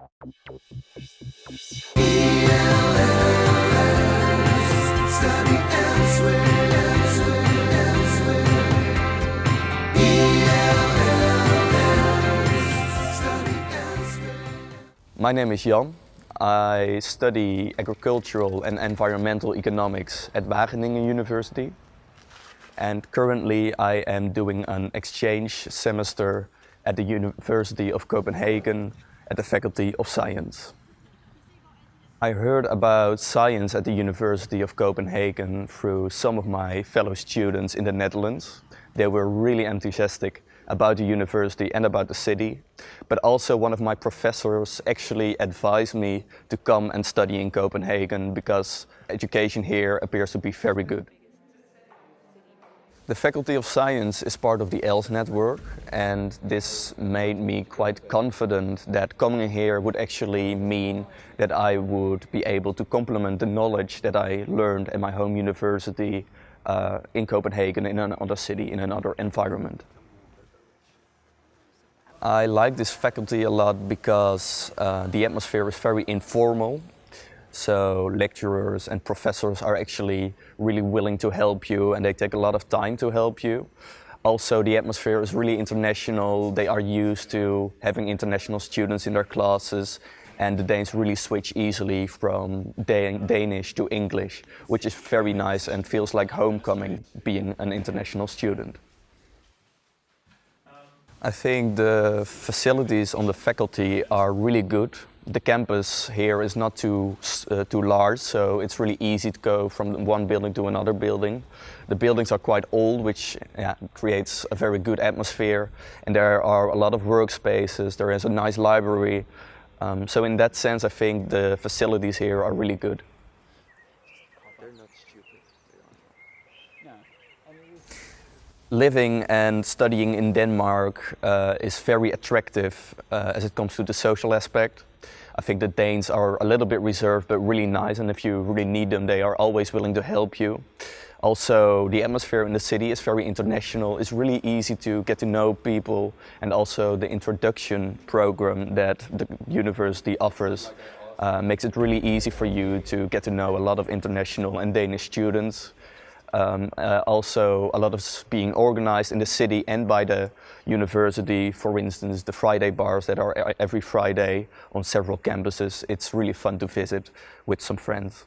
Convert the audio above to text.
My name is Jan. I study agricultural and environmental economics at Wageningen University. And currently I am doing an exchange semester at the University of Copenhagen at the Faculty of Science. I heard about science at the University of Copenhagen through some of my fellow students in the Netherlands. They were really enthusiastic about the university and about the city. But also one of my professors actually advised me to come and study in Copenhagen because education here appears to be very good. The Faculty of Science is part of the ELLS network and this made me quite confident that coming here would actually mean that I would be able to complement the knowledge that I learned at my home university uh, in Copenhagen in another city, in another environment. I like this faculty a lot because uh, the atmosphere is very informal. So lecturers and professors are actually really willing to help you and they take a lot of time to help you. Also, the atmosphere is really international. They are used to having international students in their classes and the Danes really switch easily from Dan Danish to English, which is very nice and feels like homecoming being an international student. I think the facilities on the faculty are really good. The campus here is not too, uh, too large, so it's really easy to go from one building to another building. The buildings are quite old, which yeah, creates a very good atmosphere. And there are a lot of workspaces, there is a nice library. Um, so in that sense, I think the facilities here are really good. Living and studying in Denmark uh, is very attractive uh, as it comes to the social aspect. I think the Danes are a little bit reserved but really nice and if you really need them they are always willing to help you. Also the atmosphere in the city is very international, it's really easy to get to know people and also the introduction program that the university offers uh, makes it really easy for you to get to know a lot of international and Danish students. Um, uh, also a lot of being organized in the city and by the university. For instance, the Friday bars that are every Friday on several campuses. It's really fun to visit with some friends.